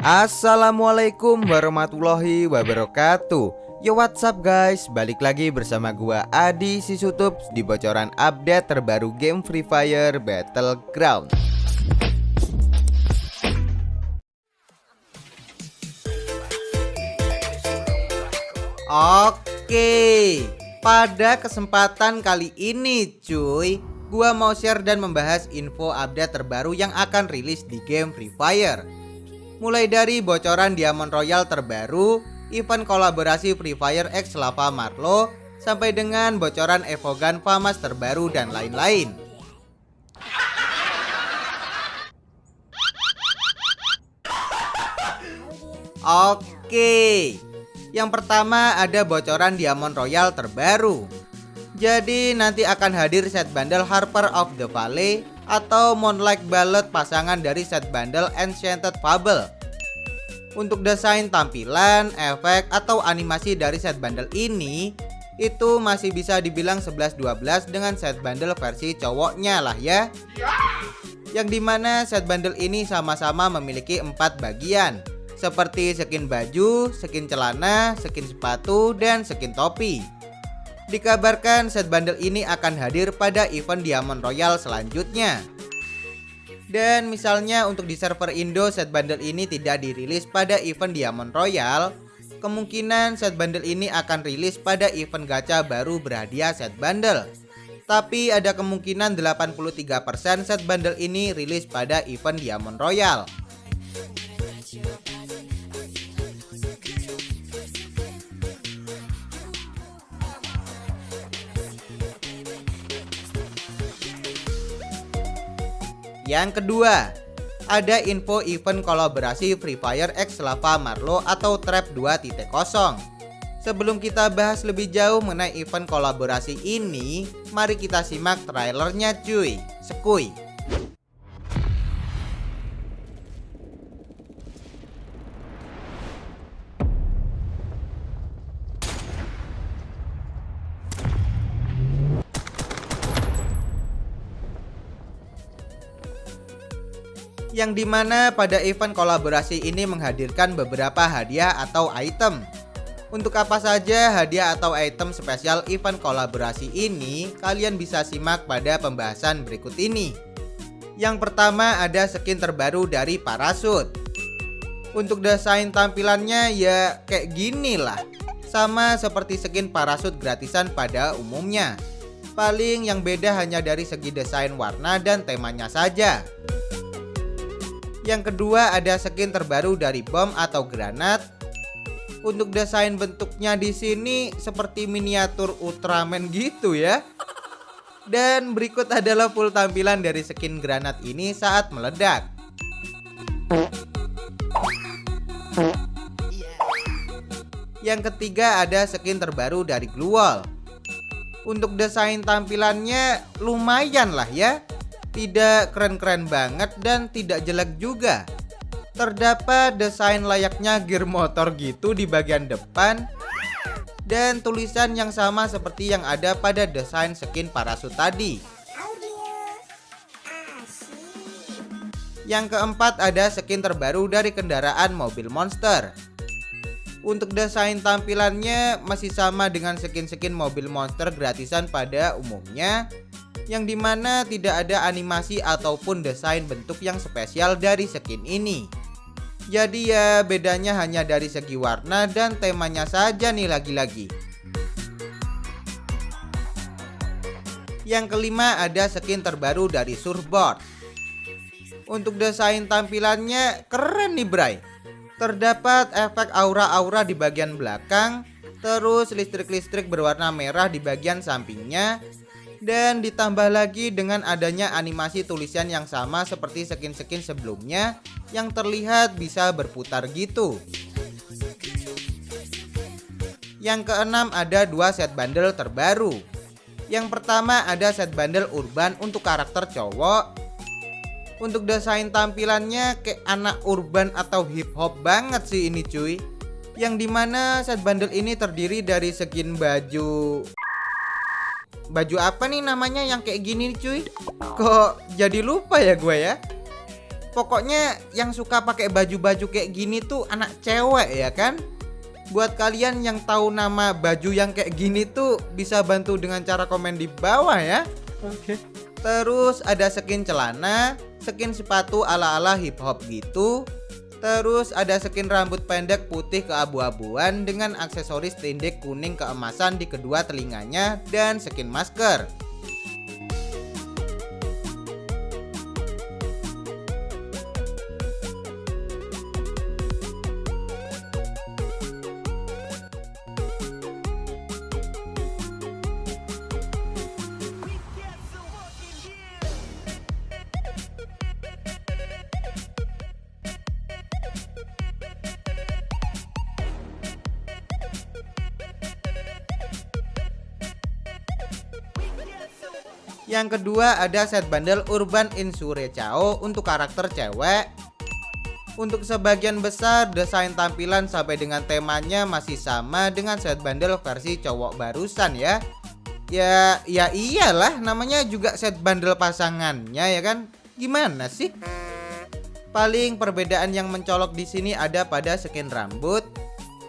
Assalamualaikum warahmatullahi wabarakatuh. Yo what's up guys? Balik lagi bersama gua Adi Sisutup Di bocoran update terbaru game Free Fire Battleground. Oke Pada kesempatan kali ini cuy Gua mau share dan membahas info update terbaru yang akan rilis di game Free Fire mulai dari bocoran Diamond Royal terbaru, event kolaborasi Free Fire X Lava Marlo, sampai dengan bocoran Evogan Famas terbaru dan lain-lain. Oke, yang pertama ada bocoran Diamond Royal terbaru. Jadi nanti akan hadir set bundle Harper of the Valley atau Moonlight Ballad pasangan dari set bundle Enchanted Fable. Untuk desain tampilan, efek, atau animasi dari set bundle ini itu masih bisa dibilang 11-12 dengan set bundle versi cowoknya lah ya. Yang di mana set bundle ini sama-sama memiliki empat bagian seperti skin baju, skin celana, skin sepatu, dan skin topi. Dikabarkan set bundle ini akan hadir pada event Diamond Royal selanjutnya. Dan misalnya untuk di server Indo set bundle ini tidak dirilis pada event Diamond Royal, kemungkinan set bundle ini akan rilis pada event gacha baru berhadiah set bundle. Tapi ada kemungkinan 83% set bundle ini rilis pada event Diamond Royal. Yang kedua, ada info event kolaborasi Free Fire X Lava Marlo atau Trap 2.0. Sebelum kita bahas lebih jauh mengenai event kolaborasi ini, mari kita simak trailernya cuy. Sekui. Yang di mana pada event kolaborasi ini menghadirkan beberapa hadiah atau item. Untuk apa saja hadiah atau item spesial event kolaborasi ini, kalian bisa simak pada pembahasan berikut ini. Yang pertama ada skin terbaru dari parasut. Untuk desain tampilannya ya kayak gini lah. Sama seperti skin parasut gratisan pada umumnya. Paling yang beda hanya dari segi desain warna dan temanya saja. Yang kedua ada skin terbaru dari bom atau granat. Untuk desain bentuknya di sini seperti miniatur Ultraman gitu ya. Dan berikut adalah full tampilan dari skin granat ini saat meledak. Yang ketiga ada skin terbaru dari Glue Wall. Untuk desain tampilannya lumayan lah ya tidak keren-keren banget dan tidak jelek juga. Terdapat desain layaknya gear motor gitu di bagian depan dan tulisan yang sama seperti yang ada pada desain skin parasut tadi. Yang keempat ada skin terbaru dari kendaraan mobil monster. Untuk desain tampilannya masih sama dengan skin-skin mobil monster gratisan pada umumnya yang di mana tidak ada animasi ataupun desain bentuk yang spesial dari skin ini. Jadi ya bedanya hanya dari segi warna dan temanya saja nih lagi-lagi. Yang kelima ada skin terbaru dari surfboard. Untuk desain tampilannya keren nih Bray. Terdapat efek aura-aura di bagian belakang, terus listrik-listrik berwarna merah di bagian sampingnya, dan ditambah lagi dengan adanya animasi tulisan yang sama seperti skin-skin sebelumnya yang terlihat bisa berputar gitu. Yang keenam ada dua set bundle terbaru. Yang pertama ada set bundle urban untuk karakter cowok. Untuk desain tampilannya kayak anak urban atau hip hop banget sih ini cuy. Yang di mana set bundle ini terdiri dari skin baju baju apa nih namanya yang kayak gini cuy Kok jadi lupa ya gue ya Pokoknya yang suka pakai baju-baju kayak gini tuh anak cewek ya kan? Buat kalian yang tahu nama baju yang kayak gini tuh bisa bantu dengan cara komen di bawah ya. Oke. Terus ada skin celana, skin sepatu ala-ala hip hop gitu. Terus ada skin rambut pendek putih keabu-abuan dengan aksesoris tindek kuning keemasan di kedua telinganya dan skin masker. Yang kedua ada set bundle Urban Insure Chao untuk karakter cewek. Untuk sebagian besar desain tampilan sampai dengan temanya masih sama dengan set bundle versi cowok barusan ya. Ya, ya iyalah namanya juga set bundle pasangannya ya kan. Gimana sih? Paling perbedaan yang mencolok di sini ada pada skin rambut.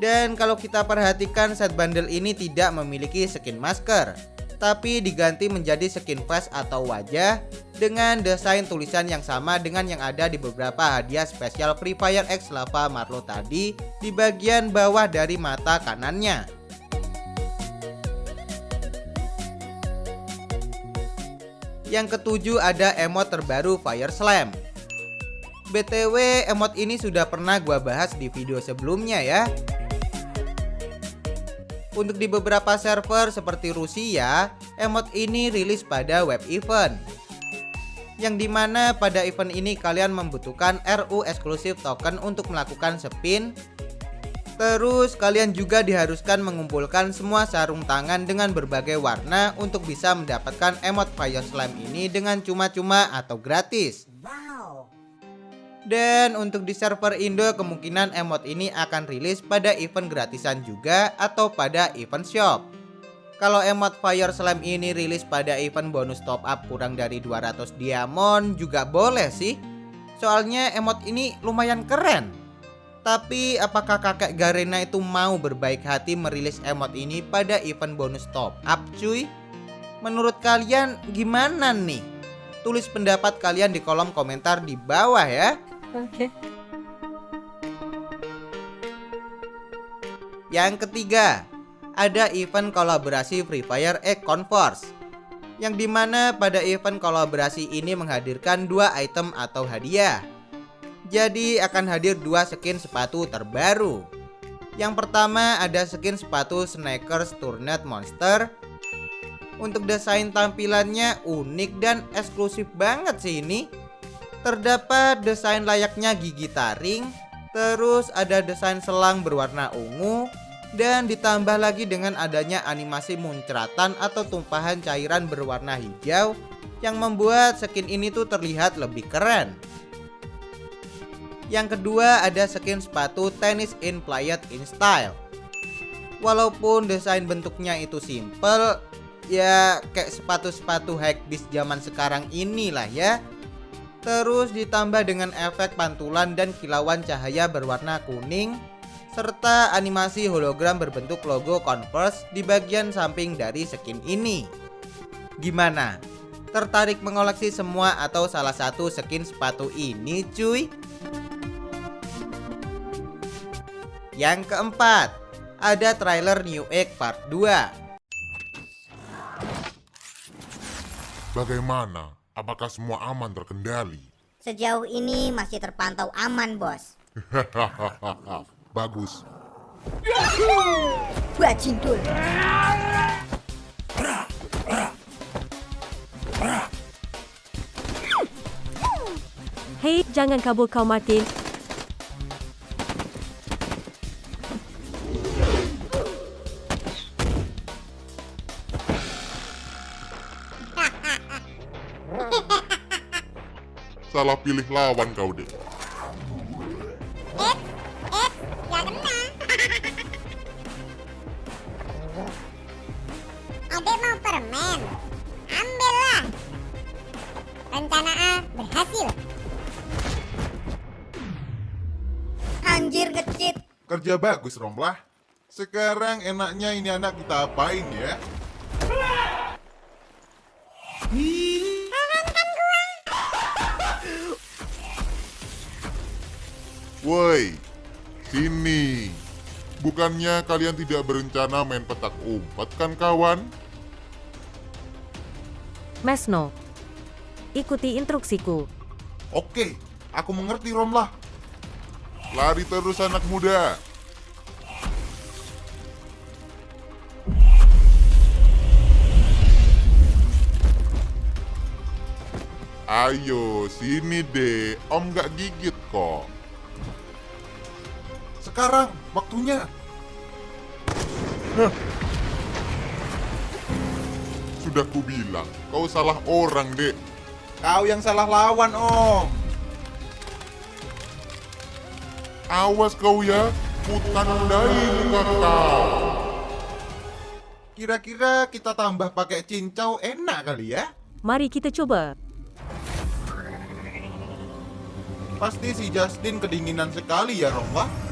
Dan kalau kita perhatikan set bundle ini tidak memiliki skin masker tapi diganti menjadi skin face atau wajah dengan desain tulisan yang sama dengan yang ada di beberapa hadiah spesial Free Fire X Lava Marlo tadi di bagian bawah dari mata kanannya. Yang ketujuh ada emot terbaru Fire Slam. BTW emot ini sudah pernah gua bahas di video sebelumnya ya untuk di beberapa server seperti Rusia, emot ini rilis pada web event. Yang di mana pada event ini kalian membutuhkan RU eksklusif token untuk melakukan spin. Terus kalian juga diharuskan mengumpulkan semua sarung tangan dengan berbagai warna untuk bisa mendapatkan emot Fire Slime ini dengan cuma-cuma atau gratis. Dan untuk di server Indo kemungkinan emot ini akan rilis pada event gratisan juga atau pada event shop. Kalau emot Fire Slam ini rilis pada event bonus top up kurang dari 200 diamond juga boleh sih. Soalnya emot ini lumayan keren. Tapi apakah kakek Garena itu mau berbaik hati merilis emot ini pada event bonus top up cuy? Menurut kalian gimana nih? Tulis pendapat kalian di kolom komentar di bawah ya. Oke. Yang ketiga, ada event kolaborasi Free Fire X Converse yang di mana pada event kolaborasi ini menghadirkan dua item atau hadiah. Jadi akan hadir dua skin sepatu terbaru. Yang pertama ada skin sepatu Sneakers Turnet Monster. Untuk desain tampilannya unik dan eksklusif banget sih ini. Terdapat desain layaknya gigi taring, terus ada desain selang berwarna ungu, dan ditambah lagi dengan adanya animasi muncratan atau tumpahan cairan berwarna hijau yang membuat skin ini tuh terlihat lebih keren. Yang kedua ada skin sepatu tenis in played in style. Walaupun desain bentuknya itu simple, ya kayak sepatu-sepatu high bis zaman sekarang inilah ya. Terus ditambah dengan efek pantulan dan kilauan cahaya berwarna kuning serta animasi hologram berbentuk logo Converse di bagian samping dari skin ini. Gimana? Tertarik mengoleksi semua atau salah satu skin sepatu ini cuy? Yang keempat, ada trailer New Egg Part 2. Bagaimana? Apakah semua aman terkendali? Sejauh ini masih terpantau aman, bos. Bagus. Bajintul. Hei, jangan kabur kau Martin. Salah pilih lawan kau, Dek. Eh, eh, gak kena. Adek mau permen? Ambillah. Rencana A berhasil. Anjir ngecit. Kerja bagus, Romlah. Sekarang enaknya ini anak kita apain ya? Woi, sini. Bukannya kalian tidak berencana main petak umpet kan kawan? Mesno. Ikuti instruksiku. Oke, aku mengerti Romlah. Lari terus anak muda. Ayo, sini deh. Om gak gigit kok. Sekarang, waktunya. Hah. Sudah kubilang, kau salah orang, dek. Kau yang salah lawan, Om. Awas kau ya, kutandai muka kau. Kira-kira kita tambah pakai cincau enak kali ya? Mari kita coba. Pasti si Justin kedinginan sekali ya, Romlah.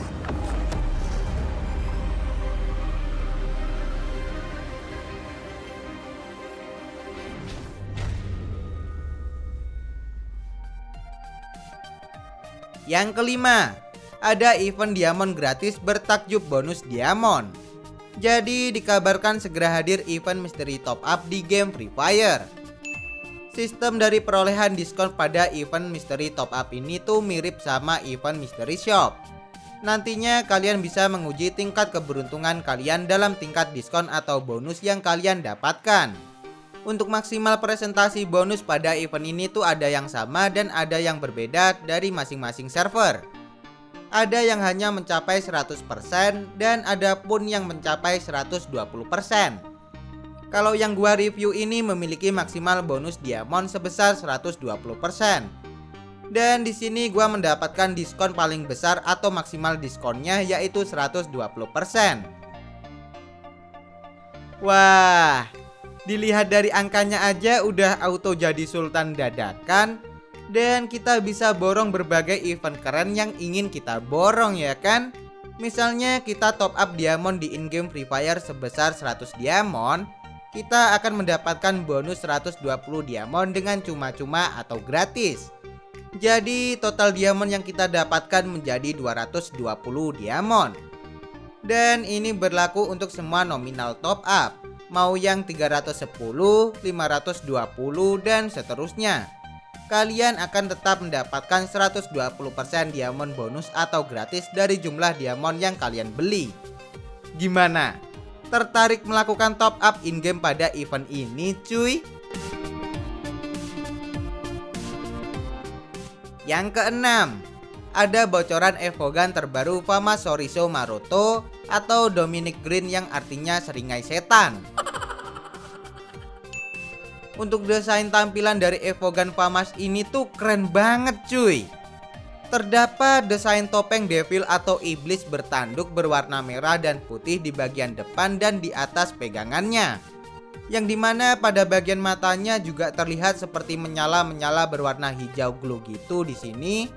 Yang kelima, ada event diamond gratis bertakjub bonus diamond. Jadi dikabarkan segera hadir event misteri top up di game Free Fire. Sistem dari perolehan diskon pada event misteri top up ini tuh mirip sama event misteri shop. Nantinya kalian bisa menguji tingkat keberuntungan kalian dalam tingkat diskon atau bonus yang kalian dapatkan. Untuk maksimal presentasi bonus pada event ini tuh ada yang sama dan ada yang berbeda dari masing-masing server. Ada yang hanya mencapai 100% dan ada pun yang mencapai 120%. Kalau yang gua review ini memiliki maksimal bonus diamond sebesar 120%. Dan di sini gua mendapatkan diskon paling besar atau maksimal diskonnya yaitu 120%. Wah, dilihat dari angkanya aja udah auto jadi sultan dadakan. Dan kita bisa borong berbagai event keren yang ingin kita borong ya kan? Misalnya kita top up diamond di in-game Free Fire sebesar 100 diamond. Kita akan mendapatkan bonus 120 diamond dengan cuma-cuma atau gratis. Jadi total diamond yang kita dapatkan menjadi 220 diamond. Dan ini berlaku untuk semua nominal top up Mau yang 310, 520, dan seterusnya kalian akan tetap mendapatkan 120% diamond bonus atau gratis dari jumlah diamond yang kalian beli. Gimana? Tertarik melakukan top up in-game pada event ini cuy? Yang keenam, ada bocoran Evogan terbaru Fama Soriso Maroto atau Dominic Green yang artinya seringai setan. Untuk desain tampilan dari Evogan Famas ini tuh keren banget cuy. Terdapat desain topeng devil atau iblis bertanduk berwarna merah dan putih di bagian depan dan di atas pegangannya. Yang di mana pada bagian matanya juga terlihat seperti menyala-menyala berwarna hijau glow gitu di sini.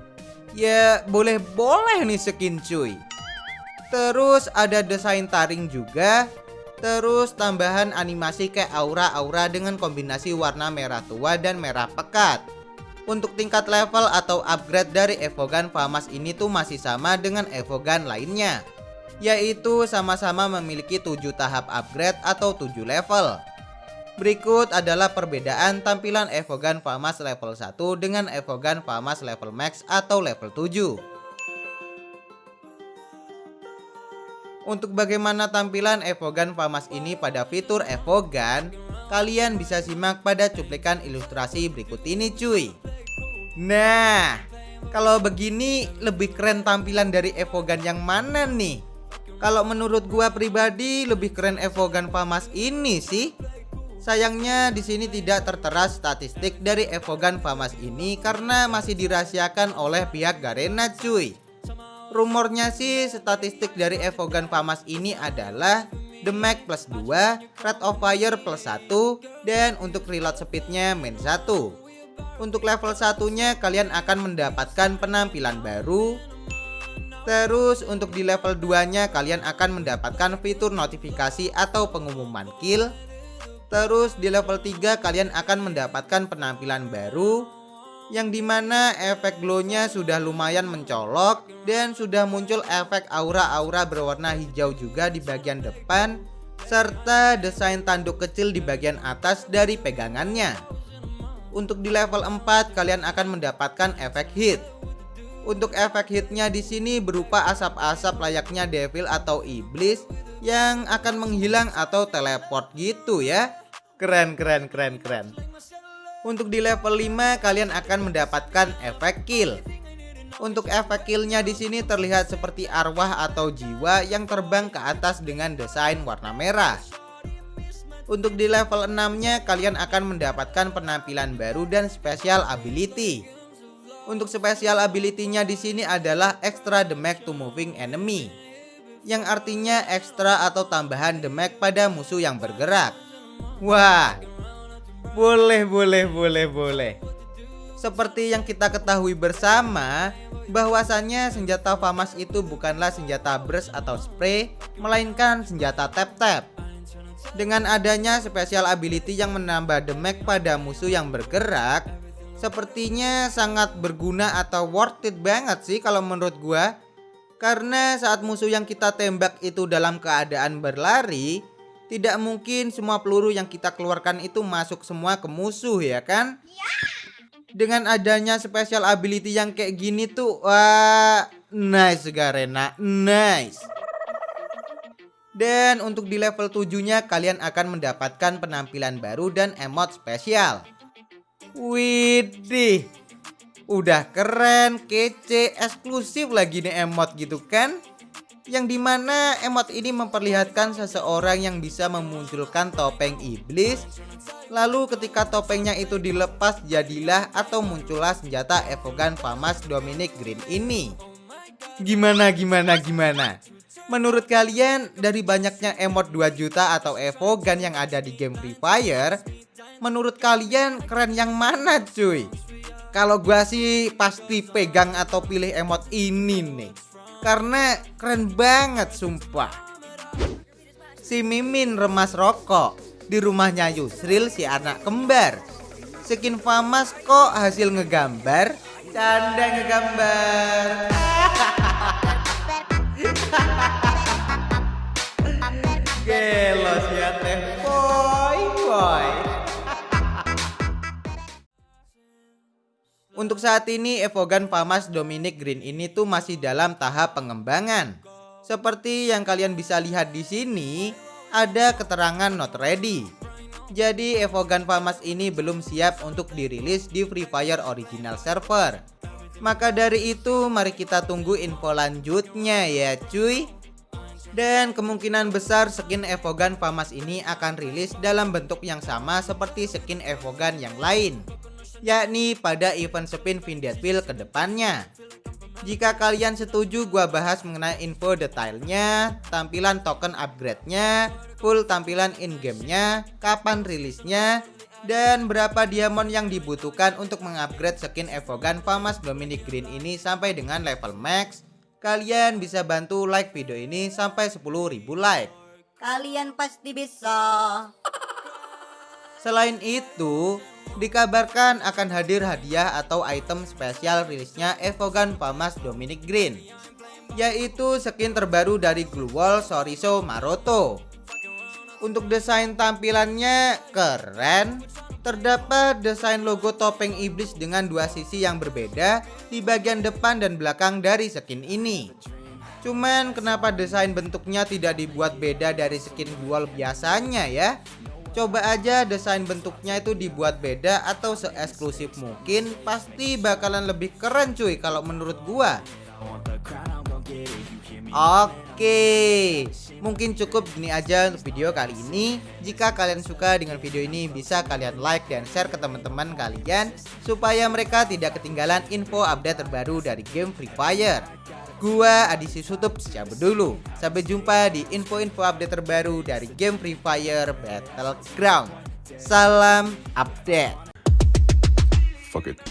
Ya boleh-boleh nih skin cuy. Terus ada desain taring juga Terus tambahan animasi kayak aura-aura dengan kombinasi warna merah tua dan merah pekat. Untuk tingkat level atau upgrade dari Evogan Famas ini tuh masih sama dengan Evogan lainnya. Yaitu sama-sama memiliki 7 tahap upgrade atau 7 level. Berikut adalah perbedaan tampilan Evogan Famas level 1 dengan Evogan Famas level max atau level 7. Untuk bagaimana tampilan Evogan Famas ini pada fitur Evogan, kalian bisa simak pada cuplikan ilustrasi berikut ini cuy. Nah, kalau begini lebih keren tampilan dari Evogan yang mana nih? Kalau menurut gua pribadi lebih keren Evogan Famas ini sih. Sayangnya di sini tidak tertera statistik dari Evogan Famas ini karena masih dirahasiakan oleh pihak Garena cuy. Rumornya sih statistik dari Evogan Famas ini adalah Mag plus 2, Rate of Fire plus 1, dan untuk reload speednya main 1. Untuk level satunya kalian akan mendapatkan penampilan baru. Terus untuk di level 2 nya kalian akan mendapatkan fitur notifikasi atau pengumuman kill. Terus di level 3 kalian akan mendapatkan penampilan baru Yang di mana efek glownya sudah lumayan mencolok Dan sudah muncul efek aura-aura berwarna hijau juga di bagian depan Serta desain tanduk kecil di bagian atas dari pegangannya Untuk di level 4 kalian akan mendapatkan efek hit untuk efek hitnya di sini berupa asap-asap layaknya devil atau iblis yang akan menghilang atau teleport gitu ya. Keren keren keren keren. Untuk di level 5 kalian akan mendapatkan efek kill. Untuk efek killnya di sini terlihat seperti arwah atau jiwa yang terbang ke atas dengan desain warna merah. Untuk di level 6-nya kalian akan mendapatkan penampilan baru dan special ability. Untuk spesial ability-nya di sini adalah extra damage to moving enemy. Yang artinya ekstra atau tambahan damage pada musuh yang bergerak. Wah. Boleh, boleh, boleh, boleh. Seperti yang kita ketahui bersama, bahwasannya senjata FAMAS itu bukanlah senjata burst atau spray, melainkan senjata tap-tap. Dengan adanya spesial ability yang menambah damage pada musuh yang bergerak, sepertinya sangat berguna atau worth it banget sih kalau menurut gua. Karena saat musuh yang kita tembak itu dalam keadaan berlari, tidak mungkin semua peluru yang kita keluarkan itu masuk semua ke musuh ya kan? Dengan adanya special ability yang kayak gini tuh, wah, nice Garena, nice. Dan untuk di level 7-nya kalian akan mendapatkan penampilan baru dan emot spesial. Widih Udah keren, kece, eksklusif lagi nih emot gitu kan Yang di mana emot ini memperlihatkan seseorang yang bisa memunculkan topeng iblis Lalu ketika topengnya itu dilepas jadilah atau muncullah senjata Evogan Famas Dominic Green ini Gimana gimana gimana Menurut kalian dari banyaknya emot 2 juta atau Evogan yang ada di game Free Fire menurut kalian keren yang mana cuy? Kalau gua sih pasti pegang atau pilih emot ini nih. Karena keren banget sumpah. Si Mimin remas rokok di rumahnya Yusril si anak kembar. Skin famas kok hasil ngegambar? Canda ngegambar. Gelos ya teh Untuk saat ini Evogan Famas Dominic Green ini tuh masih dalam tahap pengembangan. Seperti yang kalian bisa lihat di sini, ada keterangan not ready. Jadi Evogan Famas ini belum siap untuk dirilis di Free Fire original server. Maka dari itu mari kita tunggu info lanjutnya ya cuy. Dan kemungkinan besar skin Evogan Famas ini akan rilis dalam bentuk yang sama seperti skin Evogan yang lain yakni pada event spin Vindeadville ke depannya. Jika kalian setuju gua bahas mengenai info detailnya, tampilan token upgrade-nya, full tampilan in-game-nya, kapan rilisnya, dan berapa diamond yang dibutuhkan untuk mengupgrade skin Evogan Famas Dominic Green ini sampai dengan level max, kalian bisa bantu like video ini sampai 10.000 like. Kalian pasti bisa. Selain itu, Dikabarkan akan hadir hadiah atau item spesial rilisnya Evogan Famas Dominic Green Yaitu skin terbaru dari Glue Wall Soriso Maroto. Untuk desain tampilannya keren. Terdapat desain logo topeng iblis dengan dua sisi yang berbeda di bagian depan dan belakang dari skin ini. Cuman kenapa desain bentuknya tidak dibuat beda dari skin Wall biasanya ya Coba aja desain bentuknya itu dibuat beda atau seeksklusif mungkin Pasti bakalan lebih keren cuy kalau menurut gua. Oke Mungkin cukup gini aja untuk video kali ini. Jika kalian suka dengan video ini bisa kalian like dan share ke teman-teman kalian Supaya mereka tidak ketinggalan info update terbaru dari game Free Fire Gua Adisi Sutup cabut dulu. Sampai jumpa di info-info update terbaru dari game Free Fire Battleground. Salam update. Fuck it.